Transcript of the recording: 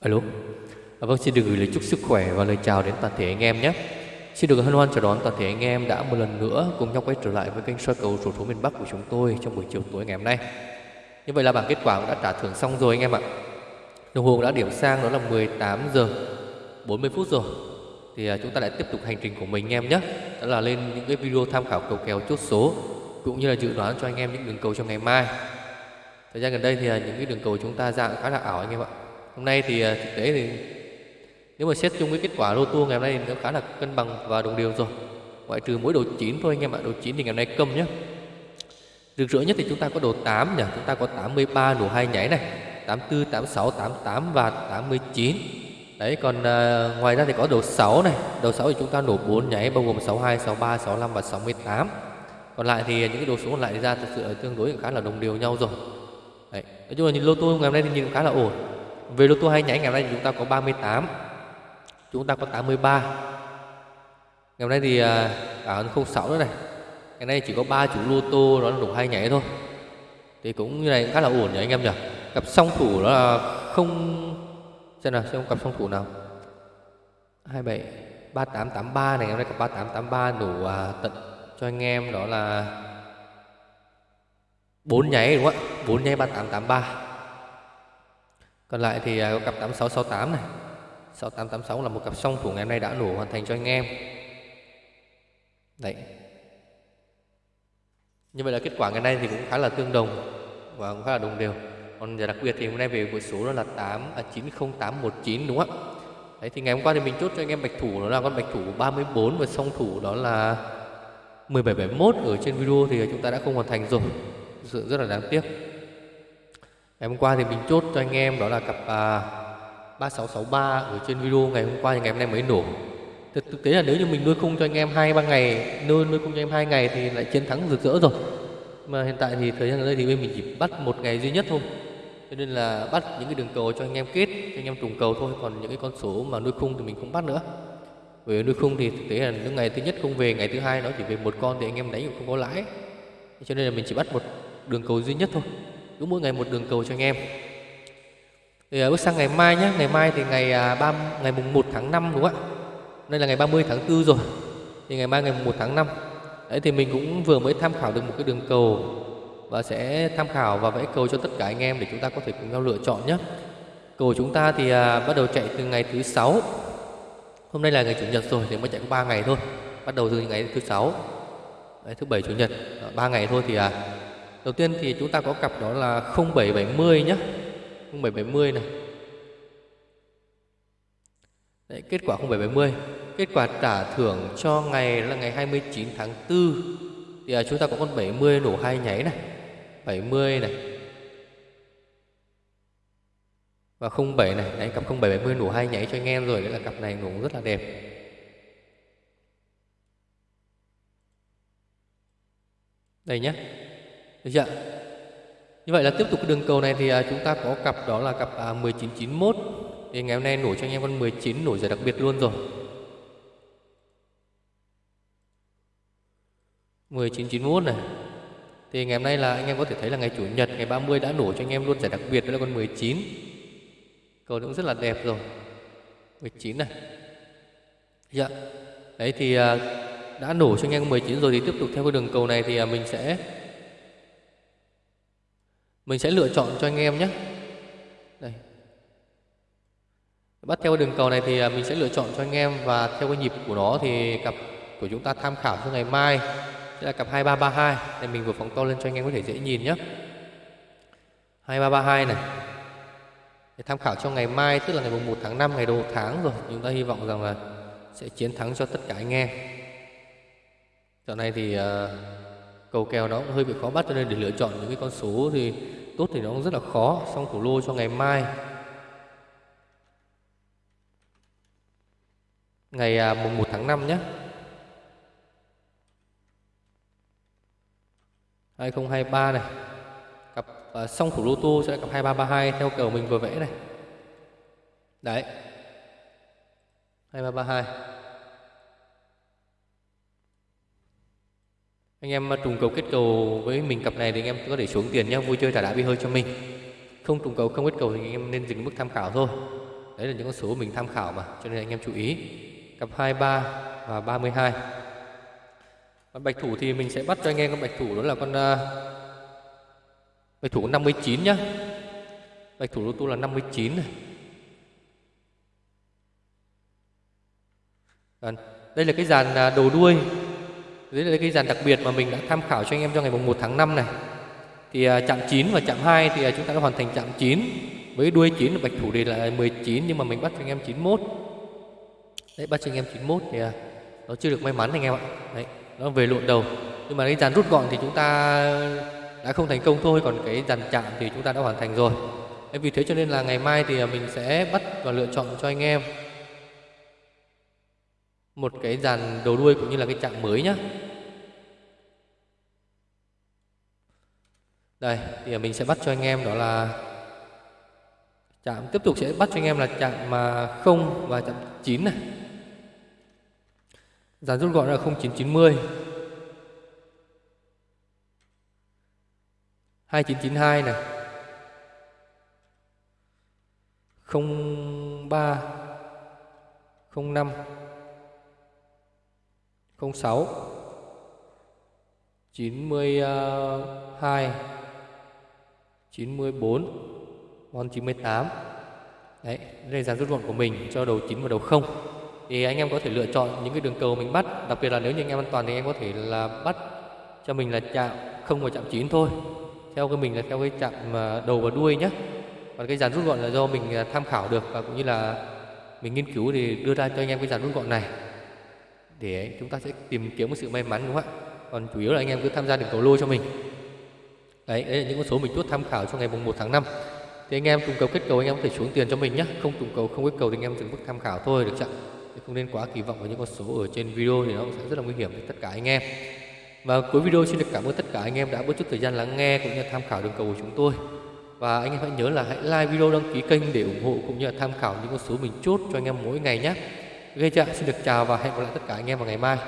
Alo. À, vâng, xin được gửi lời chúc sức khỏe và lời chào đến toàn thể anh em nhé. Xin được hân hoan chào đón toàn thể anh em đã một lần nữa cùng nhau quay trở lại với kênh soi cầu sổ số miền Bắc của chúng tôi trong buổi chiều tối ngày hôm nay. Như vậy là bảng kết quả cũng đã trả thưởng xong rồi anh em ạ. Đồng hồ đã điểm sang đó là 18 giờ 40 phút rồi. Thì à, chúng ta lại tiếp tục hành trình của mình anh em nhé. Đó là lên những cái video tham khảo cầu kèo chốt số cũng như là dự đoán cho anh em những đường cầu cho ngày mai. Thời gian gần đây thì à, những cái đường cầu chúng ta dạng khá là ảo anh em ạ. Hôm nay thì à, thực tế thì nếu mà xét chung với kết quả lô tô ngày hôm nay thì nó khá là cân bằng và đồng đều rồi. Ngoại trừ mỗi đồ 9 thôi anh em ạ. Đồ 9 thì ngày hôm nay câm nhé. Rực rỡ nhất thì chúng ta có đồ 8 nhỉ. Chúng ta có 83 đủ hai nháy này. 84, 86, 88 và 89. Đấy còn à, ngoài ra thì có đồ 6 này. Đầu 6 thì chúng ta nổ 4 nháy bao gồm 62, 63, 65 và 68. Còn lại thì những cái đồ số còn lại ra thực sự là tương đối khá là đồng đều nhau rồi. Đấy. Nói chung là nhìn lô tô ngày hôm nay thì nhìn khá là ổn. Về lô tô hai nháy ngày hôm nay thì chúng ta có 38 Chúng ta có 83 Ngày hôm nay thì à, cả hơn 06 nữa này. Ngày nay chỉ có 3 chủ lô tô đó là đủ hai nháy thôi. Thì cũng như này cũng khá là ổn nhỉ anh em nhỉ? Cặp song thủ đó là không Xem nào xem cặp song thủ nào. 27 3883 này Ngày hôm nay cặp 3883 đủ à, tận cho anh em đó là 4 nháy đúng không ạ? 4 nháy 3883 còn lại thì à, có cặp 8668 này. 6886 là một cặp song thủ ngày hôm nay đã nổ hoàn thành cho anh em. Đấy. Như vậy là kết quả ngày nay thì cũng khá là tương đồng Và cũng khá là đồng đều. Còn đặc biệt thì hôm nay về buổi số đó là 8 à, 90819 đúng không ạ? Đấy thì ngày hôm qua thì mình chốt cho anh em bạch thủ đó là con bạch thủ 34 và song thủ đó là 1771 ở trên video thì chúng ta đã không hoàn thành rồi. Sự rất là đáng tiếc. Ngày hôm qua thì mình chốt cho anh em đó là cặp à, 3663 ở trên video ngày hôm qua thì ngày hôm nay mới nổ. Thực, thực tế là nếu như mình nuôi khung cho anh em hai ba ngày, nuôi nuôi khung cho em hai ngày thì lại chiến thắng rực rỡ rồi. Mà hiện tại thì thời gian gần đây thì bên mình chỉ bắt một ngày duy nhất thôi. Cho nên là bắt những cái đường cầu cho anh em kết, cho anh em trùng cầu thôi, còn những cái con số mà nuôi khung thì mình không bắt nữa. Bởi nuôi khung thì thực tế là những ngày thứ nhất không về, ngày thứ hai nó chỉ về một con thì anh em đánh cũng không có lãi. Cho nên là mình chỉ bắt một đường cầu duy nhất thôi cứ mỗi ngày một đường cầu cho anh em. Thì à, bước sang ngày mai nhé ngày mai thì ngày à, 3, ngày mùng 1 tháng 5 đúng không ạ? Đây là ngày 30 tháng 4 rồi. Thì ngày mai ngày mùng 1 tháng 5 đấy thì mình cũng vừa mới tham khảo được một cái đường cầu và sẽ tham khảo và vẽ cầu cho tất cả anh em để chúng ta có thể cùng nhau lựa chọn nhé cầu chúng ta thì à, bắt đầu chạy từ ngày thứ sáu. Hôm nay là ngày chủ nhật rồi thì mới chạy có 3 ngày thôi. Bắt đầu từ ngày thứ sáu. Đấy, thứ bảy chủ nhật. Ba ngày thôi thì à, Đầu tiên thì chúng ta có cặp đó là 0770 nhé 0770 này. Đấy, kết quả 0770 Kết quả trả thưởng cho ngày là ngày 29 tháng 4 Thì à, chúng ta có con 70 nổ hai nháy này. 70 này. Và 07 này. Đấy, cặp 0770 nổ hai nháy cho anh em rồi. Đấy là cặp này nổ rất là đẹp. Đây nhé được chưa? Như vậy là tiếp tục cái đường cầu này thì à, chúng ta có cặp đó là cặp à, 1991 Thì ngày hôm nay nổi cho anh em con 19 nổi giải đặc biệt luôn rồi. 1991 này. Thì ngày hôm nay là anh em có thể thấy là ngày Chủ nhật Ngày 30 đã nổi cho anh em luôn giải đặc biệt Đó là con 19 Cầu cũng rất là đẹp rồi. 19 này. Dạ Đấy thì à, đã nổ cho anh em 19 rồi Thì tiếp tục theo cái đường cầu này thì à, mình sẽ mình sẽ lựa chọn cho anh em nhé. Đây. Bắt theo đường cầu này thì à, mình sẽ lựa chọn cho anh em và theo cái nhịp của nó thì cặp của chúng ta tham khảo cho ngày mai. Sẽ là cặp 2332 Đây mình vừa phóng to lên cho anh em có thể dễ nhìn nhé. 2332 này. Để tham khảo cho ngày mai tức là ngày 1 tháng 5 ngày đầu tháng rồi. Chúng ta hy vọng rằng là sẽ chiến thắng cho tất cả anh em. Giờ này thì uh, cầu kèo nó cũng hơi bị khó bắt cho nên để lựa chọn những cái con số thì tốt thì nó cũng rất là khó. Xong thủ lô cho ngày mai. Ngày à, mùng 1 tháng 5 nhé. 2023 này. Cặp à, uh, song thủ lô tô sẽ là cặp 2332 theo cầu mình vừa vẽ này. Đấy. 2332 Anh em ờ, trùng cầu kết cầu với mình cặp này thì anh em có thể xuống tiền nhé Vui chơi trả đã bị hơi cho mình. Không trùng cầu không kết cầu thì anh em nên dừng mức tham khảo thôi. Đấy là những con số mình tham khảo mà cho nên anh em chú ý. Cặp 23 và 32 còn bạch thủ thì mình sẽ bắt cho anh em con bạch thủ đó là con uh, bạch thủ 59 nhá. Bạch thủ lô tô là 59 này. Đây là cái dàn ờ, đầu đuôi đây là cái dàn đặc biệt mà mình đã tham khảo cho anh em trong ngày mùng 1 tháng 5 này. Thì à, chạm 9 và chạm 2 thì à, chúng ta đã hoàn thành chạm 9 với đuôi 9 là bạch thủ đề là 19 nhưng mà mình bắt cho anh em 91 đấy bắt cho anh em 91 thì à, nó chưa được may mắn anh em ạ. Đấy nó về lộn đầu. Nhưng mà cái dàn rút gọn thì chúng ta đã không thành công thôi còn cái dàn chạm thì chúng ta đã hoàn thành rồi. Đấy, vì thế cho nên là ngày mai thì mình sẽ bắt và lựa chọn cho anh em một cái dàn đầu đuôi cũng như là cái chạm mới nhá. Đây, thì mình sẽ bắt cho anh em đó là chạm, tiếp tục sẽ bắt cho anh em là chạm mà không và chạm 9 này. Dàn rút gọn là 0990 2992 này. 03 05 06 92 94 con 98 Đấy, đây là dàn rút gọn của mình cho đầu 9 và đầu 0 Thì anh em có thể lựa chọn những cái đường cầu mình bắt Đặc biệt là nếu như anh em an toàn thì anh em có thể là bắt cho mình là chạm không và chạm 9 thôi. Theo cái mình là theo cái chạm à, đầu và đuôi nhé Còn cái dàn rút gọn là do mình à, tham khảo được và cũng như là mình nghiên cứu thì đưa ra cho anh em cái dàn rút gọn này. Để chúng ta sẽ tìm kiếm một sự may mắn đúng không ạ? Còn chủ yếu là anh em cứ tham gia đường cầu lô cho mình đấy, đấy là những con số mình chốt tham khảo cho ngày mùng 1 tháng 5 thì anh em trùng cầu kết cầu anh em có thể xuống tiền cho mình nhé không trùng cầu không kết cầu thì anh em dừng mức tham khảo thôi được chưa không nên quá kỳ vọng vào những con số ở trên video thì nó sẽ rất là nguy hiểm với tất cả anh em và cuối video xin được cảm ơn tất cả anh em đã bớt chút thời gian lắng nghe cũng như tham khảo đường cầu của chúng tôi và anh em hãy nhớ là hãy like video đăng ký kênh để ủng hộ cũng như là tham khảo những con số mình chốt cho anh em mỗi ngày nhé. Ok chưa? Xin được chào và hẹn gặp lại tất cả anh em vào ngày mai.